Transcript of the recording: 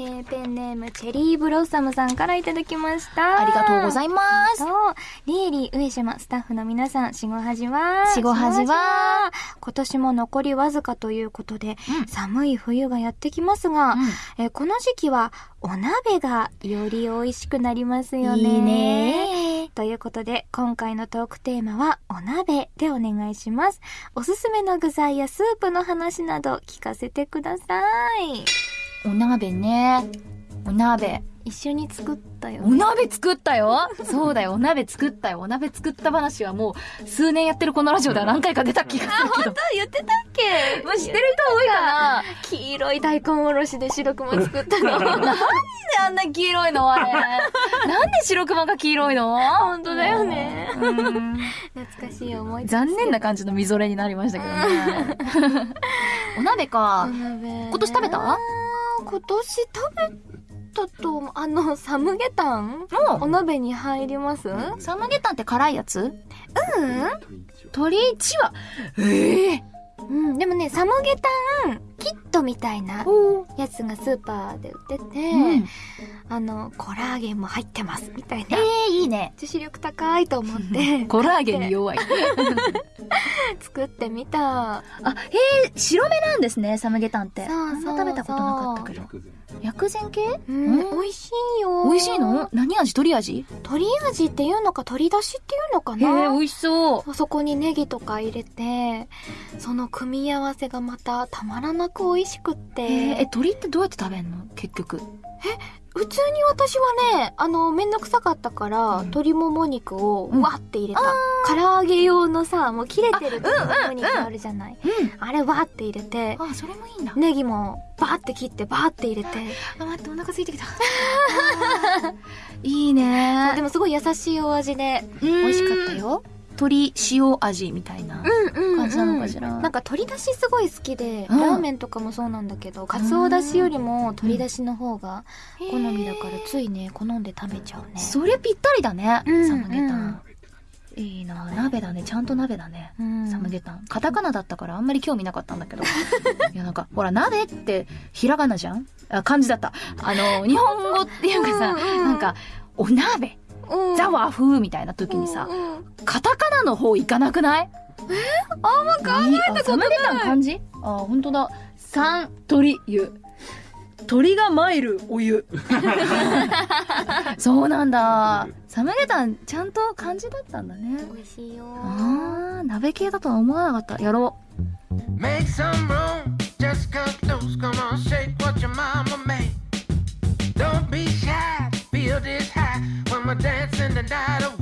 えー、ペンネームチェリーブロッサムさんからいただきました。ありがとうございます。そう。リエリー、上島、スタッフの皆さん、しごはじはしごはじは今年も残りわずかということで、寒い冬がやってきますが、うんえーこの時期はお鍋がより美味しくなりますよね。いいねということで、今回のトークテーマはお鍋でお願いします。おすすめの具材やスープの話など聞かせてください。お鍋ね。お鍋。一緒に作ったよお鍋作ったよ？そうだよ、お鍋作ったよ。お鍋作った話はもう、数年やってるこのラジオでは何回か出た気がするけど。言ってたっけ？もう知ってる人多いかな？黄色い大根おろしで白熊作ったの。なんであんな黄色いの？あれ。なんで白熊が黄色いの？本当だよね。うん懐かしい思い出。残念な感じのみぞれになりましたけどね。お鍋か。今今年食べた？今年食べたと思う、あの、サムゲタン？お鍋に入ります？うんサムゲタンって辛いやつ？鶏一羽。ええ。うん、でもね、サムゲタンキットみたいなおやつがスーパーで売ってて、うんあの、コラーゲンも入ってますみたいえな。えいいね。女子力高いと思って、コラーゲンに弱い。作ってみた。あ、へえ、白目なんですね、サムゲタンって。そうそうそうあんま食べたことなかったけど。薬膳系？美味しいよ。美味しいの？何味？鶏味？鶏味っていうのか鶏だしっていうのかへえ、な美味しそう。そこにネギとか入れて、その組み合わせがまたたまらなく美味しくって。えー、え、鶏ってどうやって食べんの？結局。普通に私はね、あの、めんどくさかったから、鶏もも肉をうんわって入れた。唐揚げ用のさ、もう切れてる鶏もも肉あるじゃない。うん。あれわって入れて、あ、それもいいんだ。ネギもバーって切ってバーって入れて。あ、待って、お腹空いてきた。いいねでもすごい優しいお味で、美美味しかった。よ。鶏塩味みたいな。うんうん、感じなのかしらなんか鶏だしすごい好きで、うんラーメンとかもそうなんだけど、かつおだしよりも鶏だしの方が好みだから、ついね、好んで食べちゃうね。それぴったりだね。うんサムゲタン。いいな鍋だね。ちゃんと鍋だね。うんサムゲタン。カタカナだったからあんまり興味なかったんだけど。いやなんか、ほら、鍋ってひらがなじゃん？あ、漢字だった。あの、日本語っていうかさ、うんうんなんか、お鍋、うんザ和風みたいな時にさう、んうんカタカナの方行かなくない？えあんま考えたことサムゲタン漢字あ、ほんとだ。三、鳥、湯。鳥が参るお湯。そうなんだ。サムゲタン、ちゃんと漢字だったんだね。美味しいよ。あー、鍋系だとは思わなかった。やろ Make some room, just cut loose. Come on, shake what your mama made. Don't be shy, feel this high when we're dancing the night away.